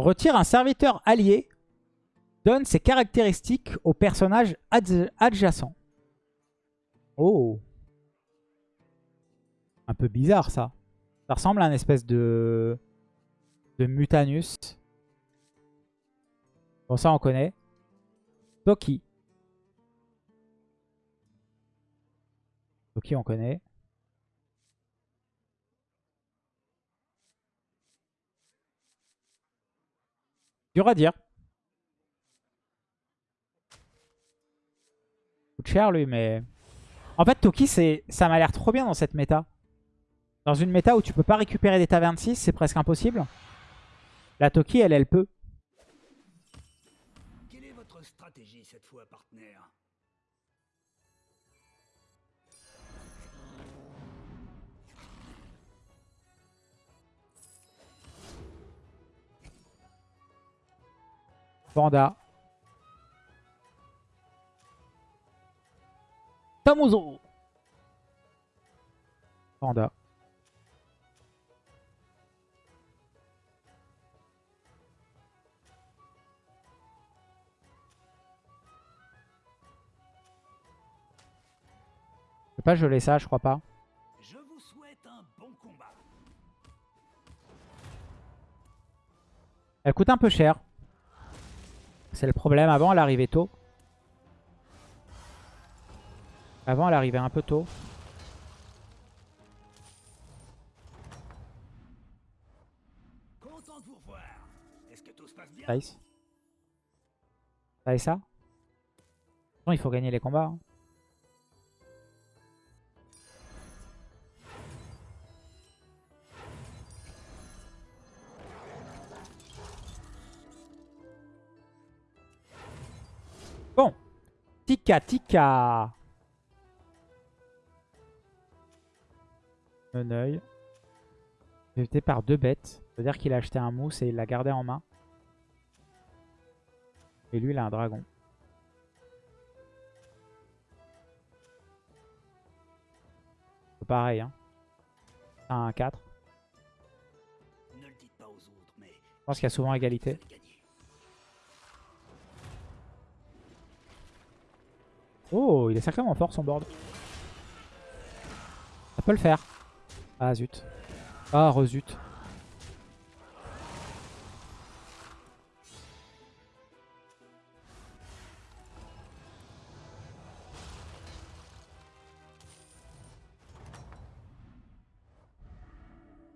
Retire un serviteur allié. Donne ses caractéristiques au personnage adjacent. Oh. Un peu bizarre ça. Ça ressemble à un espèce de, de Mutanus. Bon ça on connaît. Toki. Toki on connaît. Dur à dire. Coûte cher lui, mais... En fait, Toki, ça m'a l'air trop bien dans cette méta. Dans une méta où tu peux pas récupérer des tavernes 6, c'est presque impossible. La Toki, elle, elle peut. Quelle est votre stratégie cette fois, partenaire? Panda. Tamuzo. Panda. Je peux pas geler ça, je crois pas. Je vous souhaite un bon combat. Elle coûte un peu cher. C'est le problème. Avant, elle arrivait tôt. Avant, elle arrivait un peu tôt. Nice. Ça? Et ça il faut gagner les combats. hein. Bon. Tika, Tika. Un œil. Évité par deux bêtes. Ça veut dire qu'il a acheté un mousse et il l'a gardé en main. Et lui, il a un dragon. Pareil, hein. Un 4. Ne le dites pas aux autres, mais Je pense qu'il y a souvent égalité. Oh, il est sacrément fort son board. Ça peut le faire. Ah zut. Ah rezut.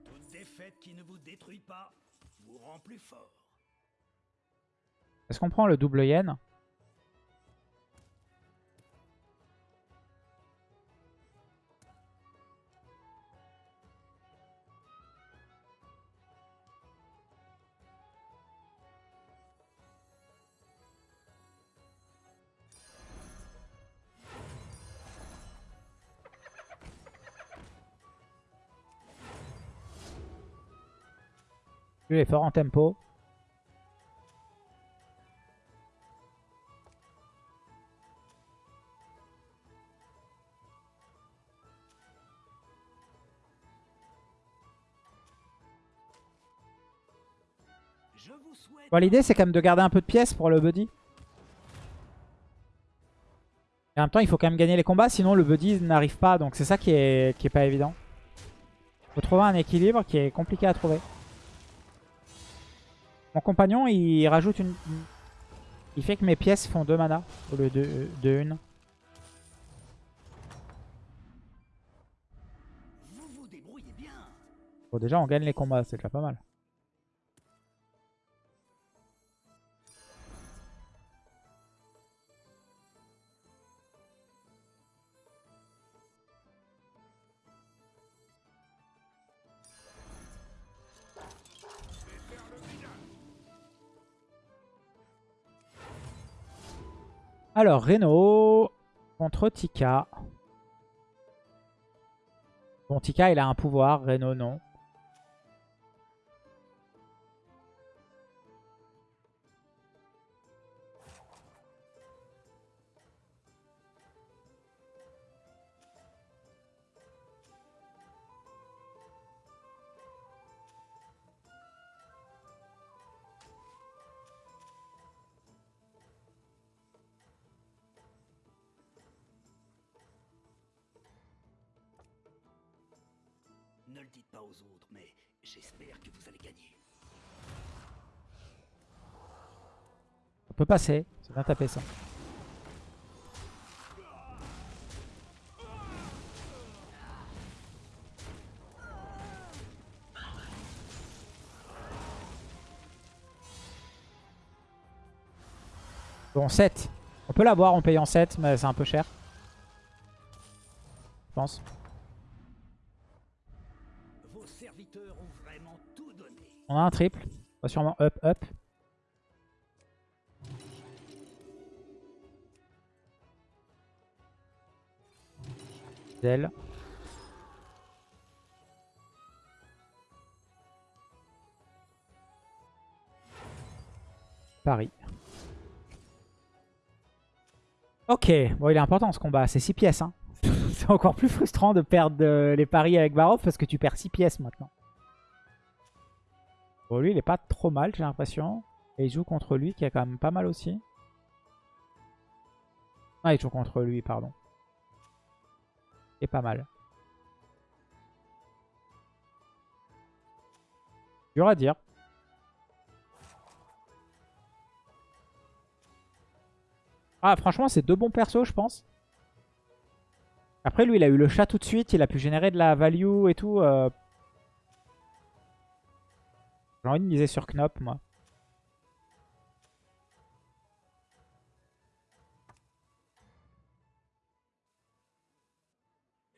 Toute défaite qui ne vous détruit pas vous rend plus fort. Est-ce qu'on prend le double yen? Lui fort en tempo. L'idée, c'est quand même de garder un peu de pièces pour le buddy. Et en même temps, il faut quand même gagner les combats, sinon le buddy n'arrive pas. Donc c'est ça qui est, qui est pas évident. faut trouver un équilibre qui est compliqué à trouver. Mon compagnon, il rajoute une... Il fait que mes pièces font 2 mana au lieu de, de 1. vous vous débrouillez bien. Bon, déjà, on gagne les combats, c'est déjà pas mal. Alors, Reno contre Tika. Bon, Tika, il a un pouvoir. Reno, non. Le dites pas aux autres, mais j'espère que vous allez gagner. On peut passer. C'est bien tapé ça. Bon, 7. On peut l'avoir en payant 7, mais c'est un peu cher. Je pense. On a un triple. On va sûrement up, up. Zell. Paris. Ok, bon il est important ce combat, c'est 6 pièces. Hein. c'est encore plus frustrant de perdre euh, les paris avec Barov parce que tu perds 6 pièces maintenant. Bon lui il est pas trop mal j'ai l'impression. Et il joue contre lui qui a quand même pas mal aussi. Ah il joue contre lui pardon. Est pas mal. Dur à dire. Ah, franchement, c'est deux bons persos, je pense. Après, lui, il a eu le chat tout de suite. Il a pu générer de la value et tout. euh. J'ai envie de miser sur Knop, moi.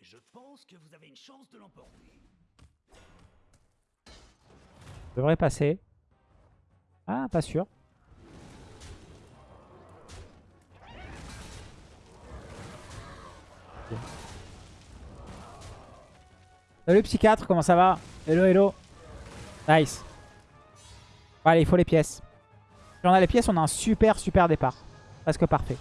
Je pense que vous avez une chance de l'emporter. Devrait passer. Ah, pas sûr. Salut psychiatre, comment ça va? Hello, hello. Nice. Allez, il faut les pièces. Si on a les pièces, on a un super, super départ. Presque parfait.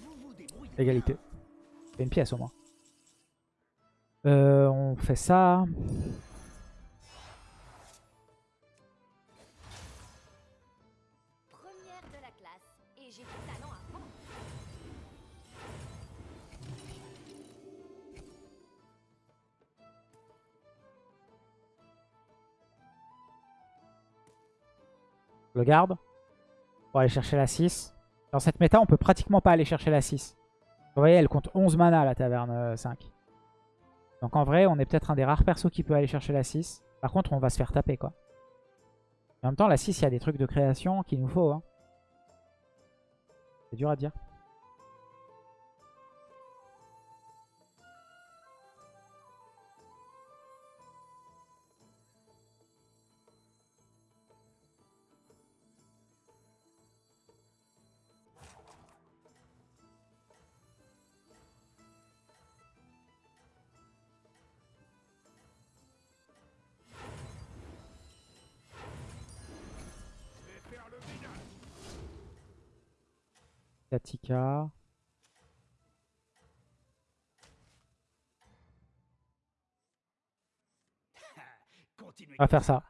Vous vous débrouillez. Égalité. C'est une pièce au moins. Euh, on fait ça. Garde. Pour aller chercher la 6. Dans cette méta, on peut pratiquement pas aller chercher la 6. Vous voyez, elle compte 11 mana la taverne euh, 5. Donc en vrai, on est peut-être un des rares persos qui peut aller chercher la 6. Par contre, on va se faire taper quoi. En même temps, la 6, il y a des trucs de création qu'il nous faut. Hein. C'est dur à dire. On va faire ça.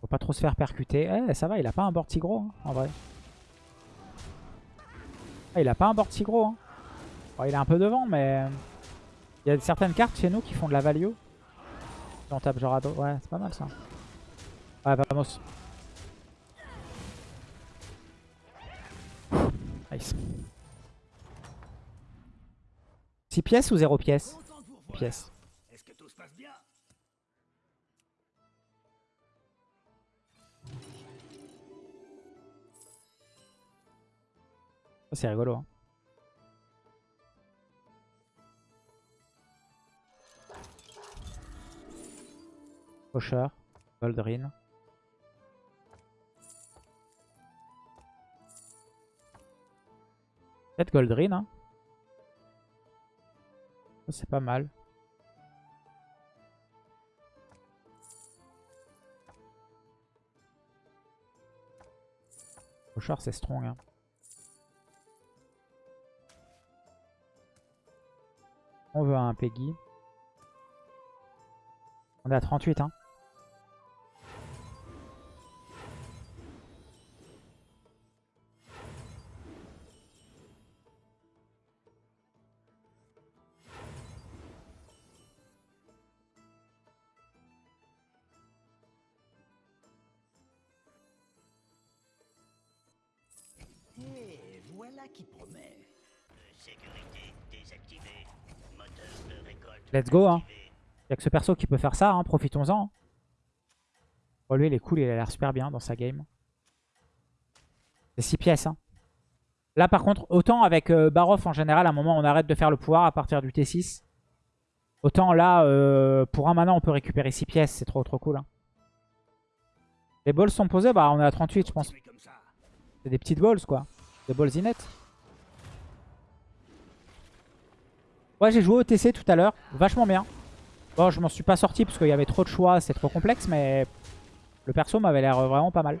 Faut pas trop se faire percuter. Eh, ça va, il a pas un board si gros, hein, en vrai. Ah, il a pas un board si gros. Hein. Il est un peu devant, mais... Il y a certaines cartes chez nous qui font de la value. On tape genre à dos. Ouais, c'est pas mal ça. Ouais, vamos. Nice. 6 pièces ou 0 pièces. Pièces. Est-ce que tout se passe bien c'est rigolo. Hein. Pocher, Goldrin. Peut-être Goldrin. Hein. C'est pas mal. Pocher, c'est strong. Hein. On veut un Peggy. On est à 38, hein. Let's go, hein. Il a que ce perso qui peut faire ça, hein, profitons-en. Oh, lui, il est cool, il a l'air super bien dans sa game. C'est 6 pièces. Hein. Là, par contre, autant avec euh, Baroff, en général, à un moment, on arrête de faire le pouvoir à partir du T6. Autant là, euh, pour un mana, on peut récupérer 6 pièces. C'est trop, trop cool. hein. Les balls sont posés, bah on est à 38, je pense. C'est des petites balls, quoi. Des balls inettes. Ouais, j'ai joué au TC tout à l'heure. Vachement bien. Bon, je m'en suis pas sorti parce qu'il y avait trop de choix, c'est trop complexe, mais le perso m'avait l'air vraiment pas mal.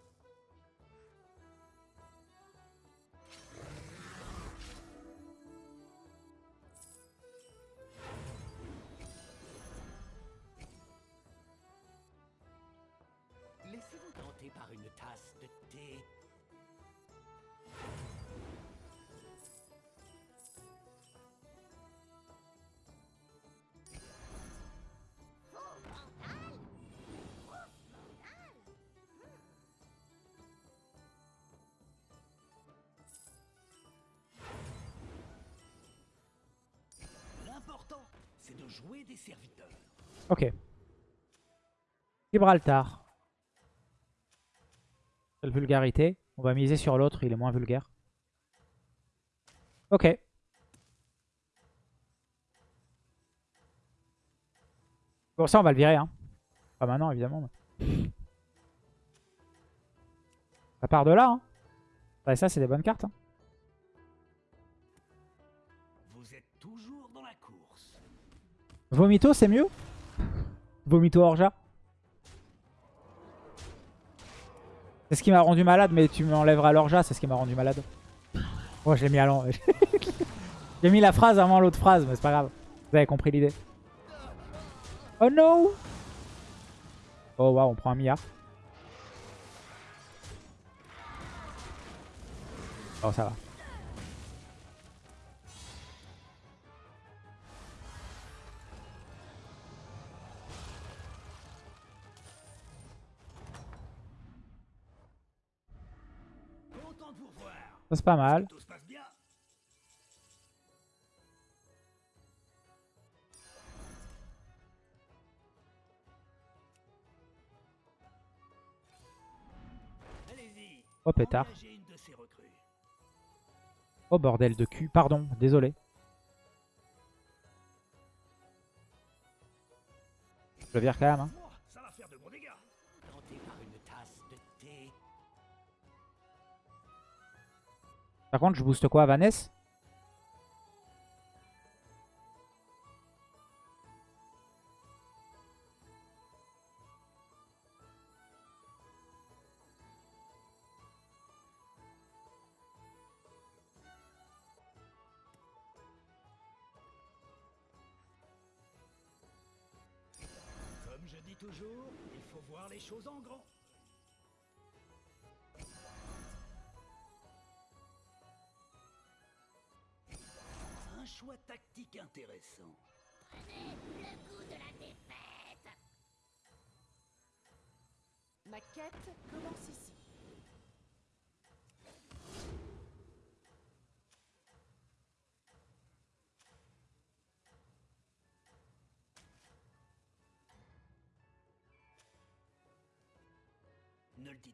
une tasse de thé. L'important, c'est de jouer des serviteurs. Ok. Gibraltar. Vulgarité. On va miser sur l'autre, il est moins vulgaire. Ok. Bon, ça, on va le virer. Hein. Pas maintenant, évidemment. mais- Ça part de là. Hein. Ça, c'est des bonnes cartes. hein. Vous êtes toujours dans la course. Vomito, c'est mieux? Vomito Orja? C'est ce qui m'a rendu malade, mais tu m'enlèveras l'Orja, c'est ce qui m'a rendu malade. Oh, je l'ai mis à l'en... J'ai mis la phrase avant l'autre phrase, mais c'est pas grave. Vous avez compris l'idée. Oh no Oh waouh, on prend un milliard. Oh, ça va. C'est pas mal. Oh, pétard. Oh, bordel de cul. Pardon, désolé. Je le vire quand même. Hein. Par contre, je booste quoi Vanessa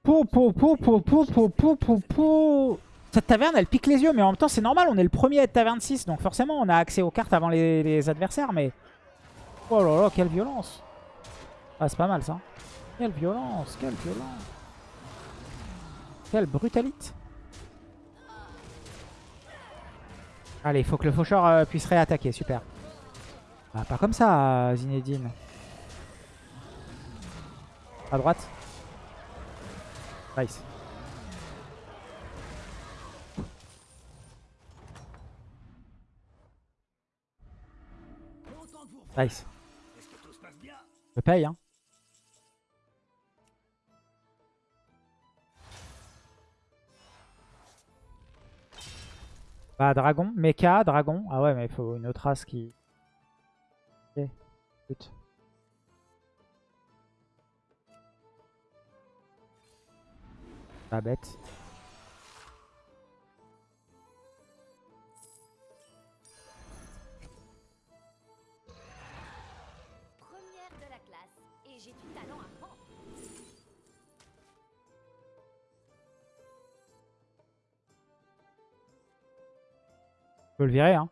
Pou, pou, pou, pou, pou, pou, pou, pou, pou. Cette taverne, elle pique les yeux, mais en même temps, c'est normal. On est le premier à être taverne 6, donc forcément, on a accès aux cartes avant les, les adversaires, mais... Oh là là, quelle violence Ah, c'est pas mal, ça. Quelle violence, quelle violence. Quelle brutalité. Allez, il faut que le faucheur euh, puisse réattaquer. Super. Ah, pas comme ça, Zinedine. À droite. Nice. Nice. Je paye, hein. Bah, dragon. Mecha, dragon. Ah ouais, mais il faut une autre race qui... Ok. Pas bête. Première de la classe. Et j'ai du talent à prendre. Je peux le virer, hein.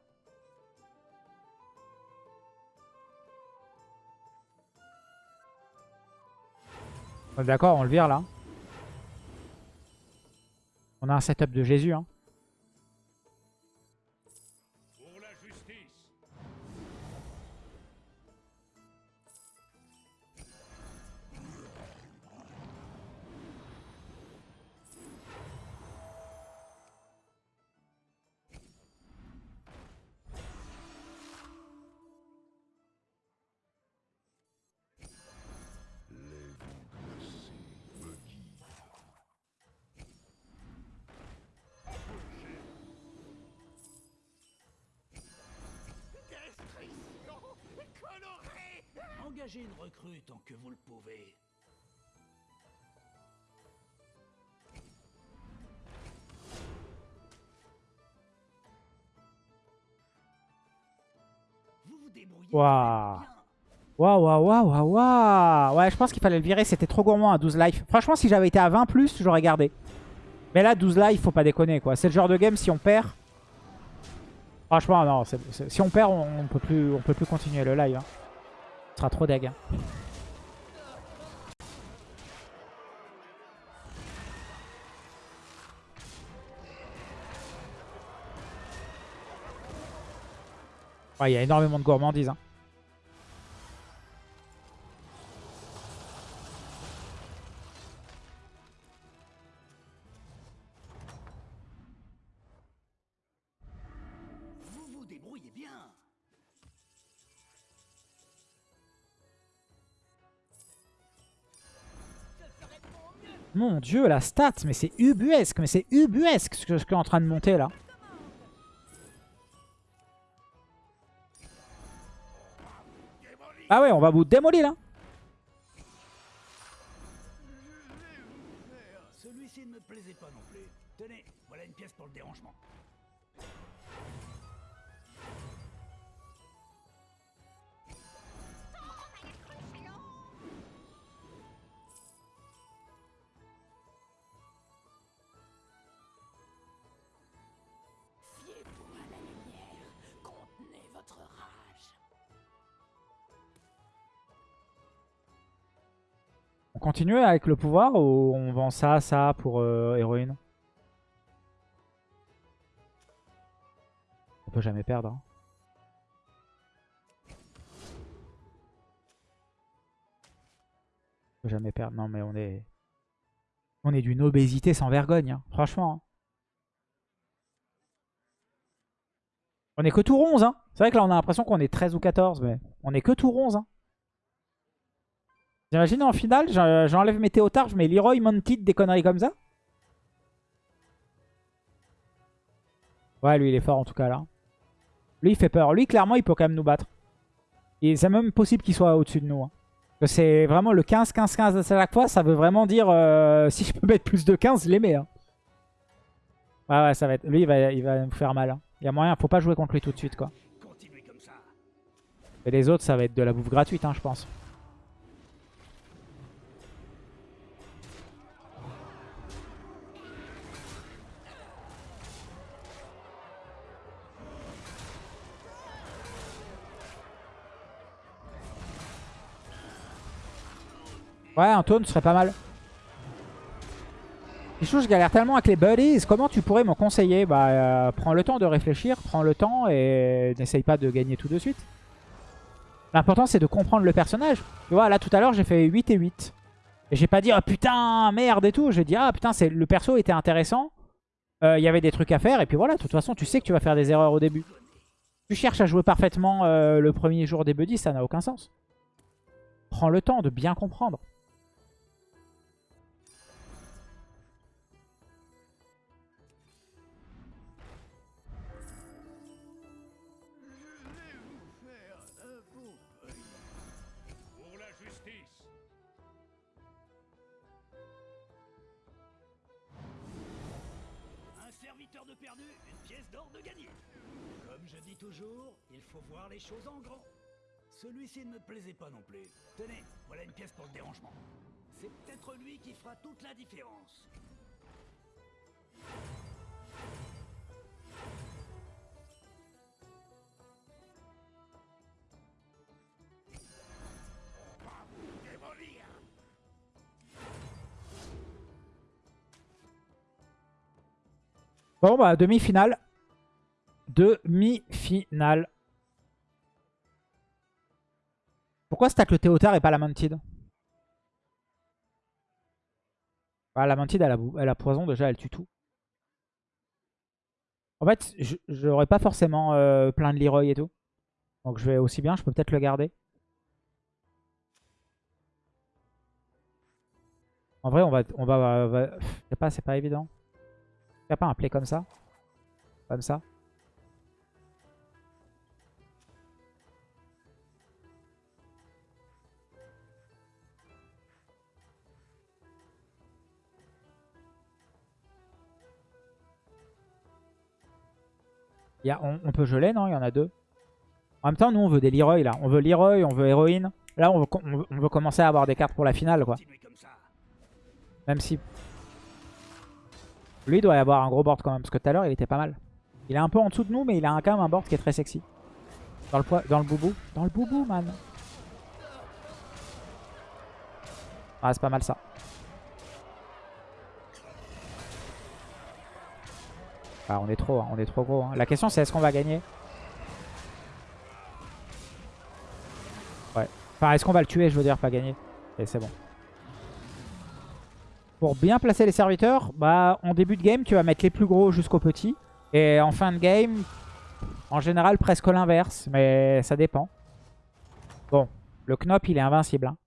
On est D'accord, on le vire là. On a un setup de Jésus. Hein. Waouh. Waouh, waouh, waouh, waouh. Ouais, je pense qu'il fallait le virer. C'était trop gourmand à 12 life. Franchement, si j'avais été à 20 plus, j'aurais gardé. Mais là, 12 life, faut pas déconner, quoi. C'est le genre de game, si on perd... Franchement, non. si on perd, on, on peut plus, on peut plus continuer le live. hein. Ce sera trop deg. hein. Ouais, il y a énormément de gourmandise. hein. Vous vous débrouillez bien. Mon dieu, la stat, mais c'est ubuesque, mais c'est ubuesque ce que ce qui est en train de monter là. Ah ouais, on va vous démolir là. Celui-ci ne me plaisait pas non plus. Tenez, voilà une pièce pour le dérangement. On continue avec le pouvoir ou on vend ça, ça pour euh, héroïne? On peut jamais perdre. hein. On peut jamais perdre. Non mais on est... On est d'une obésité sans vergogne. hein. Franchement. hein. On est que tout 11. Hein. C'est vrai que là on a l'impression qu'on est 13 ou 14. Mais on est que tout 11. Hein. J'imagine en finale, j'en- j'enlève mes théotards, je mets Leroy, Mounted, des conneries comme ça. Ouais, lui il est fort en tout cas là. Lui il fait peur. Lui clairement il peut quand même nous battre. Et c'est même possible qu'il soit au-dessus de nous. hein. C'est vraiment le 15-15-15 à chaque fois. Ça veut vraiment dire euh, si je peux mettre plus de 15, je les mets. hein. Ouais, ouais, ça va être. Lui il va, il va nous faire mal. hein. Il y a moyen, faut pas jouer contre lui tout de suite quoi. Et les autres, ça va être de la bouffe gratuite, hein, je pense. Ouais, un taunt serait pas mal. Pichou, je galère tellement avec les buddies. Comment tu pourrais me conseiller Bah, euh, prends le temps de réfléchir, prends le temps et n'essaye pas de gagner tout de suite. L'important, c'est de comprendre le personnage. Tu vois, là, tout à l'heure, j'ai fait 8 et 8. Et j'ai pas dit, oh putain, merde et tout. J'ai dit, ah putain, le perso était intéressant. Euh, Il y avait des trucs à faire. Et puis voilà, de toute façon, tu sais que tu vas faire des erreurs au début. Tu cherches à jouer parfaitement euh, le premier jour des buddies, ça n'a aucun sens. Prends le temps de bien comprendre. Il faut voir les choses en grand. Celui-ci ne me plaisait pas non plus. Tenez, voilà une pièce pour le dérangement. C'est peut-être lui qui fera toute la différence. Bon, bah, demi-finale. Demi-finale. Pourquoi stack le Théotard et pas la Mounted bah, La Mounted, elle a, elle a poison déjà, elle tue tout. En fait, j'aurais pas forcément euh, plein de Leroy et tout. Donc je vais aussi bien, je peux peut-être le garder. En vrai, on va... On va, va... C'est pas, pas évident. Il n'y pas un play comme ça? Comme ça? Y a, on, on, peut geler, non? Il y en a deux. En même temps, nous, on veut des Leroy, là. On veut Leroy, on veut héroïne. Là, on veut, on veut commencer à avoir des cartes pour la finale, quoi. Même si... Lui, il doit y avoir un gros board quand même, parce que tout à l'heure, il était pas mal. Il est un peu en dessous de nous, mais il a quand même un board qui est très sexy. Dans le, dans le boubou. Dans le boubou, man. Ah, c'est pas mal ça. Ah, on est trop, hein, on est trop gros. Hein. La question, c'est est-ce qu'on va gagner? Ouais. Enfin, est-ce qu'on va le tuer, je veux dire, pas gagner? Et c'est bon. Pour bien placer les serviteurs, bah en début de game, tu vas mettre les plus gros jusqu'aux petits. Et en fin de game, en général, presque l'inverse. Mais ça dépend. Bon, le Knop, il est invincible. Hein.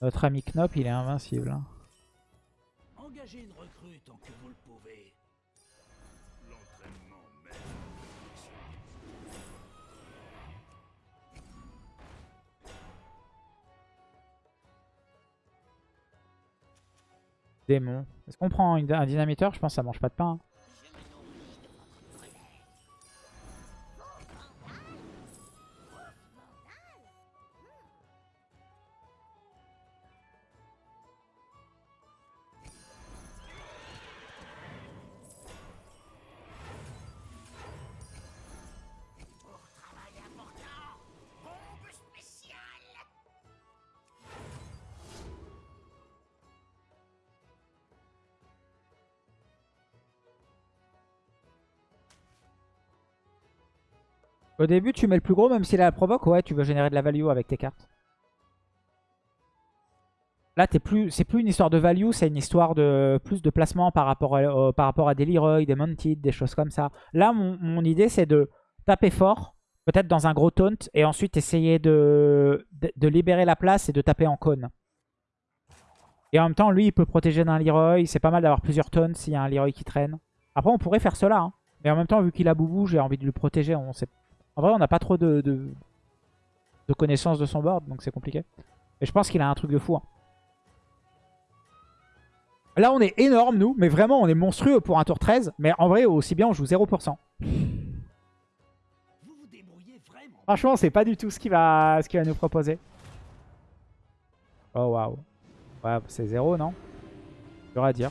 Notre ami Knop, il est invincible. Hein. Engagez une recrue tant que vous le pouvez. L'entraînement même. Démon. Est-ce qu'on prend une, un dynamiteur? Je pense que ça mange pas de pain. Hein. Au début, tu mets le plus gros, même s'il a la provoque. Ouais, tu veux générer de la value avec tes cartes. Là, plus, c'est plus une histoire de value, c'est une histoire de plus de placement par rapport à, à des Leroy, des Mounted, des choses comme ça. Là, mon, idée, c'est de taper fort, peut-être dans un gros taunt, et ensuite essayer de, de, libérer la place et de taper en cône. Et en même temps, lui, il peut protéger d'un Leroy. C'est pas mal d'avoir plusieurs taunts s'il y a un Leroy qui traîne. Après, on pourrait faire cela. Hein. Mais en même temps, vu qu'il a Boubou, j'ai envie de le protéger. On sait en vrai, on n'a pas trop de, de, connaissances de son board, donc c'est compliqué. Mais je pense qu'il a un truc de fou. Hein. Là, on est énorme, nous. Mais vraiment, on est monstrueux pour un tour 13. Mais en vrai, aussi bien, on joue 0%. Franchement, c'est pas du tout ce qu'il va, ce va nous proposer. Oh, waouh. Ouais, c'est 0, non? Dur à dire.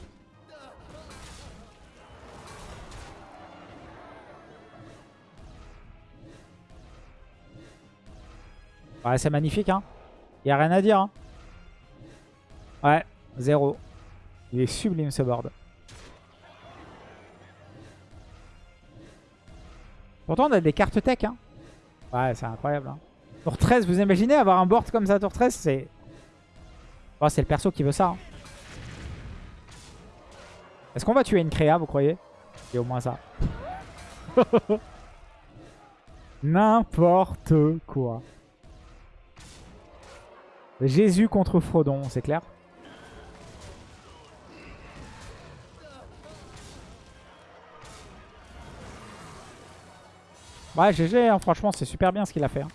C'est magnifique. Hein. Y a rien à dire. hein. Ouais, zéro. Il est sublime ce board. Pourtant, on a des cartes tech. Hein. Ouais, c'est incroyable. Hein. Tour 13, vous imaginez avoir un board comme ça, tour 13 C'est Oh, c'est le perso qui veut ça. hein. Est-ce qu'on va tuer une créa, vous croyez? Il a au moins ça. N'importe quoi. Jésus contre Frodon, c'est clair Ouais, GG, hein, franchement, c'est super bien ce qu'il a fait. hein.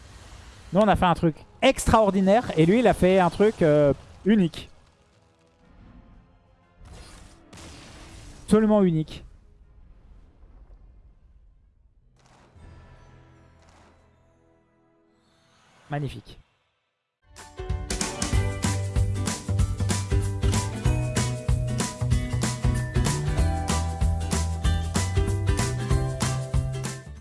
Nous, on a fait un truc extraordinaire et lui, il a fait un truc euh, unique. Absolument unique. Magnifique.